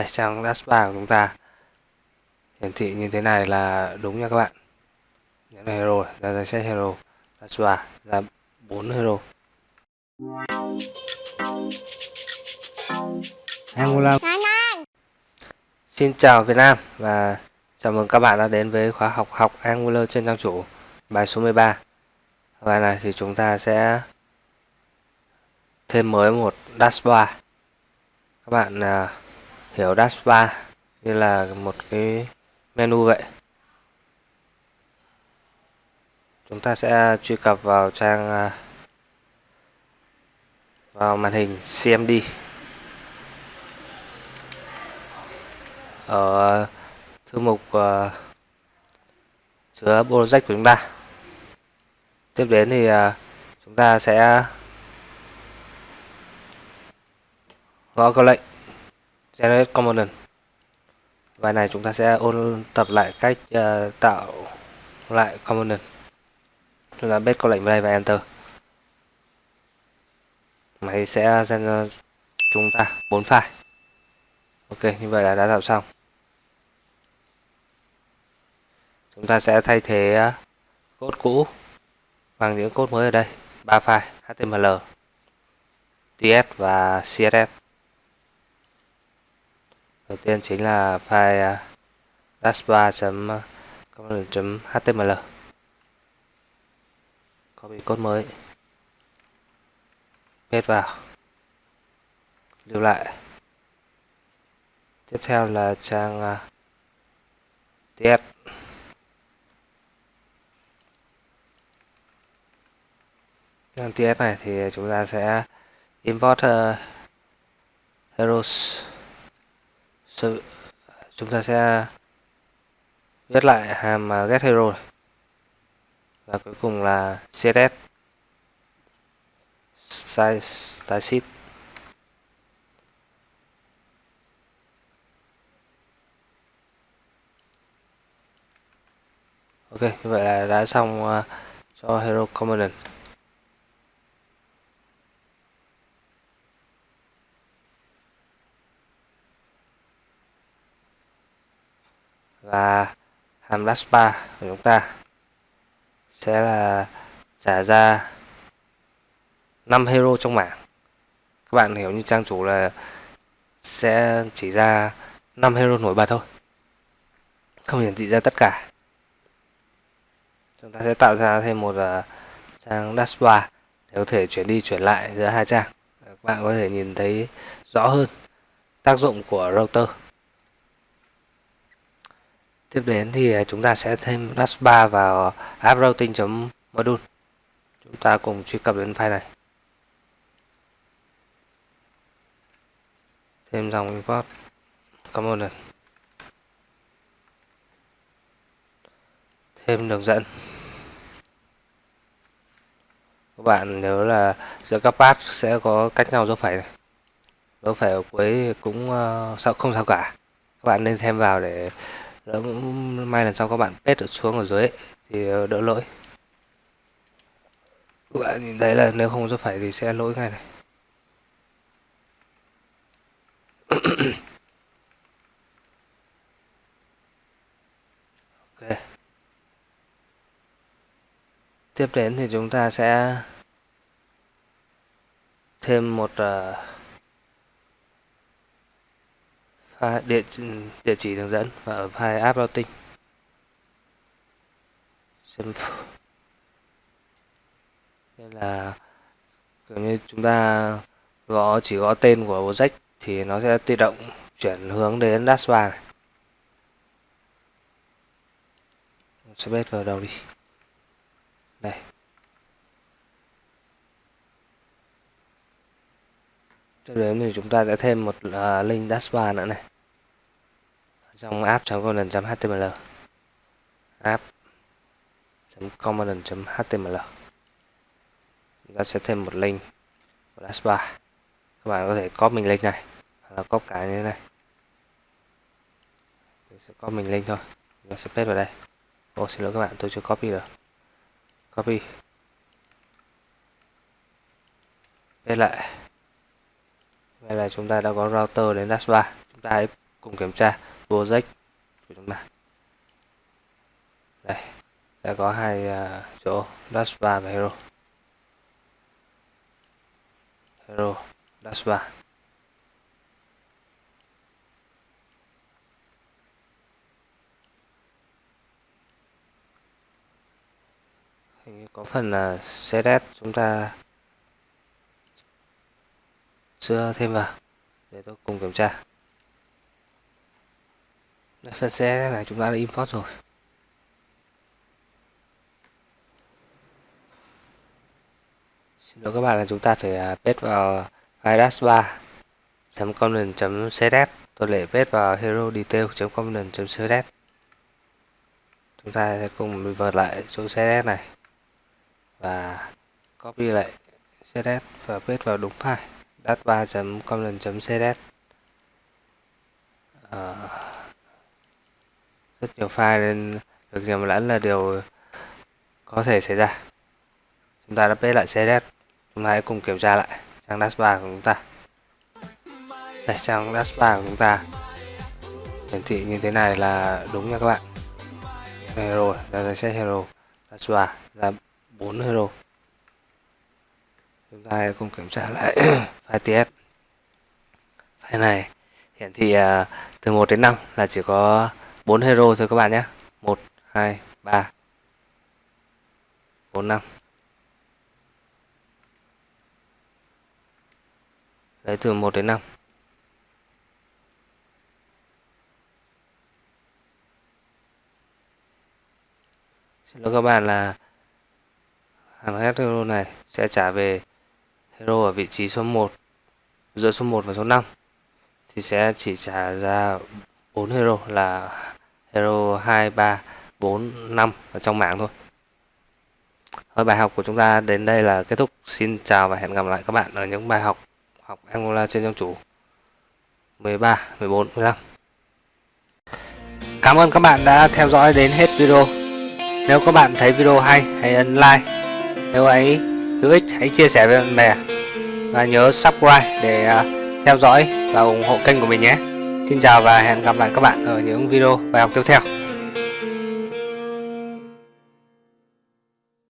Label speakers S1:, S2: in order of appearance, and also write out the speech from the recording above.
S1: đây trang dashbar của chúng ta. Hiển thị như thế này là đúng nha các bạn. Nhấn hero ra danh sách hero. Dashbar ra bốn hero. Angular Xin chào Việt Nam và chào mừng các bạn đã đến với khóa học học Angular trên trang chủ bài số 13 Bài này thì chúng ta sẽ thêm mới một dashbar các bạn kiểu hiểu dashbar như là một cái menu vậy. Chúng ta sẽ truy cập vào trang à, vào màn hình CMD ở à, thư mục uh, chứa project của chúng ta. Tiếp đến thì uh, chúng ta sẽ gõ câu lệnh generate component bài này chúng ta sẽ ôn tập lại cách uh, tạo lại component chúng ta bết câu lệnh vào đây và enter. Máy sẽ send cho chúng ta bốn file. Ok như vậy là đã tạo xong. Chúng ta sẽ thay thế ờ, code cũ bằng những code mới ở đây. Ba file html ts và css đầu tiên chính là file à, dashbar.component.html copy code mới. Paste vào. Lưu lại. Tiếp theo là trang à, ts trang ts này thì chúng ta sẽ import uh, heroes chúng ta sẽ viết lại hàm get hero và cuối cùng là css size style sheet. Ok, như vậy là đã xong ờ, cho hero component và hàm dash bar của chúng ta sẽ là trả ra 5 hero trong mảng. Các bạn hiểu như trang chủ là sẽ chỉ ra 5 hero nổi bật thôi. Không hiển thị ra tất cả. Chúng ta sẽ tạo ra thêm một uh, trang dashboard để có thể chuyển đi chuyển lại giữa hai trang. Các bạn có thể nhìn thấy rõ hơn tác dụng của router tiếp đến thì à, chúng ta sẽ thêm dashbar vào app routing.module chúng ta cùng truy cập đến file này. Thêm dòng import component. Thêm đường dẫn. Các bạn nhớ là giữa các path sẽ có cách nhau dấu phẩy này. Dấu phẩy ở cuối cũng ờ, sao không sao cả. Các bạn nên thêm vào để Dạ, đỡ may lần sau các bạn paste xuống ở dưới ấy, thì ờ, đỡ lỗi. Các bạn nhìn thấy là nếu không có phải thì sẽ lỗi ngay này. Ok. Tiếp đến thì chúng ta sẽ thêm một uh, file địa địa chỉ đường dẫn và ở file app routing. Đây là kiểu như chúng ta gõ chỉ gõ tên của project thì nó sẽ tự động chuyển hướng đến dashboard này. sẽ bét vào đầu đi. Đây. Cho đến thì chúng ta sẽ thêm một uh, link dashboard nữa này dòng app.component.html app.component.html chúng ta sẽ thêm một link của dashbar các bạn có thể copy mình link này, hoặc là copy cả như thế này. Tôi sẽ copy mình link thôi. Chúng ta sẽ paste vào đây. Ô, xin lỗi các bạn, tôi chưa copy được. Copy. Paste lại. Đây là chúng ta đã có router đến dashbar chúng ta hãy cùng kiểm tra project của chúng ta. Đây đã có hai uh, chỗ dash bar và hero. Hero dash bar. Hình như có phần là CSS chúng ta chưa thêm vào để tôi cùng kiểm tra phần xe này chúng ta đã import rồi. Xin lỗi các bạn là chúng ta phải à, paste vào virus 3 component css. Tôi lại paste vào hero detail component css. Chúng ta sẽ cùng vượt lại chỗ css này và copy lại css và paste vào đúng file. Dat3.content.css rất nhiều file nên việc nhầm lẫn là điều có thể xảy ra. Chúng ta đã paste lại css chúng ta hãy cùng kiểm tra lại trang dashboard của chúng ta. Đây, trang dashboard của chúng ta. Hiển thị như thế này là đúng nha các bạn. Hero, ra danh sách hero. Dashboard, ra 4 hero. Chúng ta hãy cùng kiểm tra lại file ts file này hiển thị à, từ 1 đến 5 là chỉ có 4 hero thôi các bạn nhé. 1 2 3 4 5 Đấy từ 1 đến 5 Xin lỗi các bạn là hàng hero này sẽ trả về hero ở vị trí số 1 giữa số 1 và số 5 thì sẽ chỉ trả ra 4 hero là hero 2, 3, 4, 5 ở trong mạng thôi. Thôi bài học của chúng ta đến đây là kết thúc. Xin chào và hẹn gặp lại các bạn ở những bài học học Angola trên trang chủ 13, 14, 15. Cảm ơn các bạn đã theo dõi đến hết video. Nếu các bạn thấy video hay, hãy ấn like nếu ấy hữu ích hãy chia sẻ với bạn bè và nhớ subscribe để à, theo dõi và ủng hộ kênh của mình nhé Xin chào và hẹn gặp lại các bạn ở những video bài học tiếp theo.